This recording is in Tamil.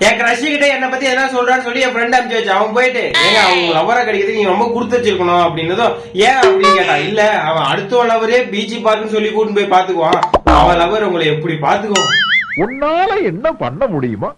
என் கிரஷ் கிட்ட என்ன பத்தி எதனா சொல்றான்னு சொல்லி என் ஃப்ரெண்ட் அனுப்பிச்சு வச்சு அவன் போயிட்டு ஏங்க அவங்க லவரா கிடைக்கிறது நீ ரொம்ப கொடுத்து வச்சிருக்கணும். அப்படின்னதும் ஏன்? அப்படின்னு கேட்டான் இல்ல அவன் அடுத்த லவரே பீச்சு பார்க்குன்னு சொல்லி கூட்டிட்டு போய் பாத்துக்குவான் அவன் லவர் உங்களை எப்படி பாத்துக்குவான் உன்னால என்ன பண்ண முடியுமா?